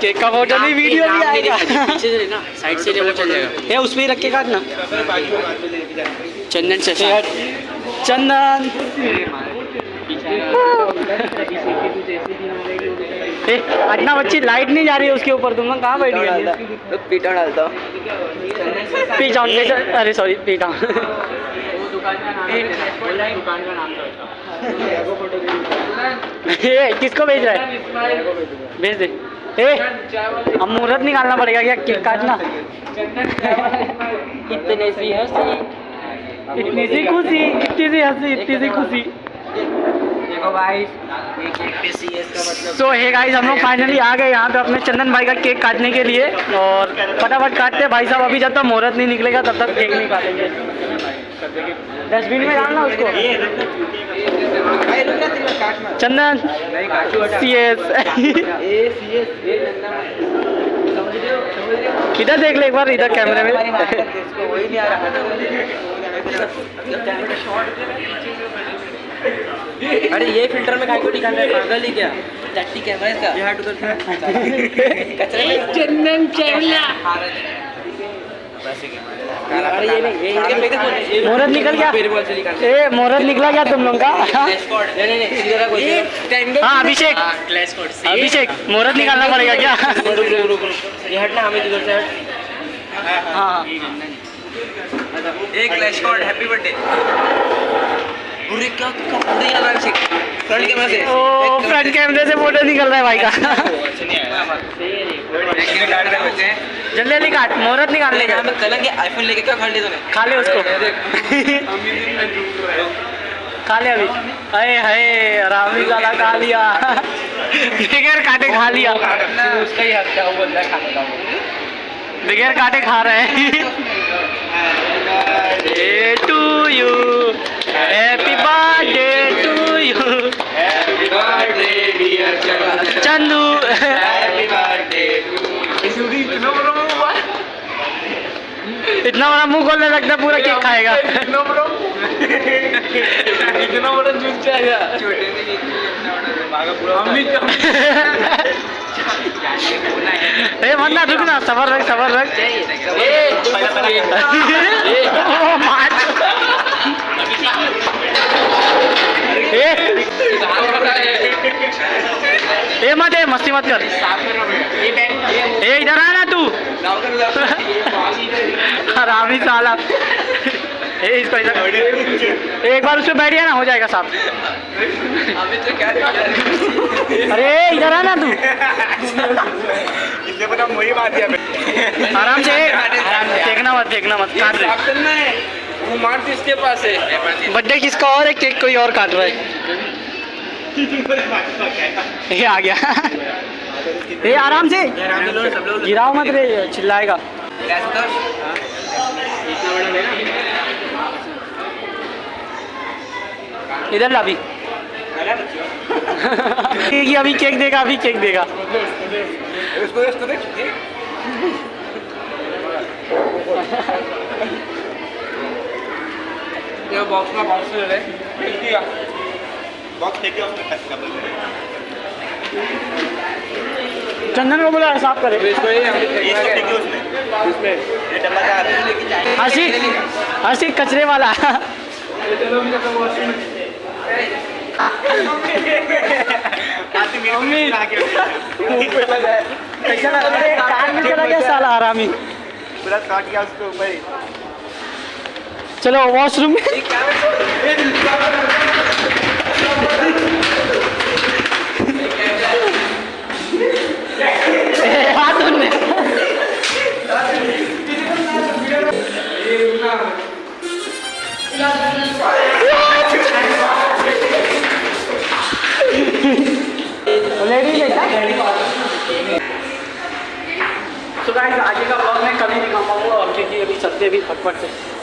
Cake का photo नहीं video भी आएगा। पीछे से ना साइड से ले वो चल जाएगा। ये उसमें ही रख के काटना। चंदन से चंदन। अन्ना बच्ची लाइट नहीं जा रही है उसके ऊपर तुम कहाँ बैठ पीटा डालता। पी डाउन अरे सॉरी पी किसको भेज रहा है? भेज दे। ए अब मुहूर्त निकालना पड़ेगा क्या? केक काटना? इतने सी हँसी। इतनी सी खुशी इतनी सी हँसी इतनी सी खुशी। सी हे गाइस हम लोग फाइनली आ गए यहाँ पे अपने चंदन भाई का केक काटने के लिए और फटाफट काटते हैं। भाई साहब अभी जब तक मुहूर्त नहीं निकलेगा तब तक केक नहीं काटेंगे। डस्टबिन में डालना उसको। चंदन। सी एस इधर देख ले एक बार इधर कैमरे में? वही नहीं आ रहा अरे ये फ़िल्टर में को दिखा है पागल ही क्या? कैमरा है इसका। कचरे चंदन चेवला मुहूर्त निकल गया। मेरे बॉल से निकाल ए मुहूर्त निकला क्या तुम लोग का? हाँ? टाइम हाँ अभिषेक। अभिषेक मुहूर्त निकालना पड़ेगा क्या? हटना हमें से हट। हाँ। एक कॉर्ड हैप्पी बर्थडे क्या अभिषेक? कैमरा से। ओ फ्रंट कैमरे से फ़ोटो निकल रहा है भाई का। जल्दी जल्दी काट मुहूर्त निकाल लेगा यहाँ में कलंग के आईफोन लेके क्या खा लिया तूने? खा ले उसको। खा ले अभी। अरे हाय रामी काला खा लिया। बगैर काटे खा लिया। उसका ही क्या वो बंदा का बगैर काटे खा रहे हैं। इतना बड़ा मुँह खोलने लगता पूरा केक खाएगा इतना बड़ा जूस चाहिए छोटे से ए मन्ना रुक ना सबर रख सबर रख ओ, मार। ए ए मत ए मस्ती मत कर। ए इधर आ ना तू। हरामी साला। ए इसको इधर। एक बार उसमें बैठ गया ना हो जाएगा तो क्या अरे इधर आ ना तू। इसलिए पता वही बात है आराम से देखना मत देखना मत काट रहे। वो मार्च इसके पास है बर्थडे किसका और है केक कोई और काट रहा है? ये आ गया। ये आराम से। गिराओ मत रे, चिल्लाएगा। इधर ला अभी। अभी केक देगा, अभी केक देगा। इसको इसको देख ये बॉक्स में बॉक्स ले ले। बॉक्स फेंक खत्म चंदन को बोला साफ़ करे। का है हर्षी हर्षी कचरे वाला। आती मेरे को नहीं लगा कैसा लग? रहा है कान में चला गया साला आरामी। पूरा काट गया उसके ऊपर चलो वॉशरूम में। आगे का ब्लॉग मैं कभी दिखा पाऊँगा और क्योंकि अभी सत्य भी फटफट से।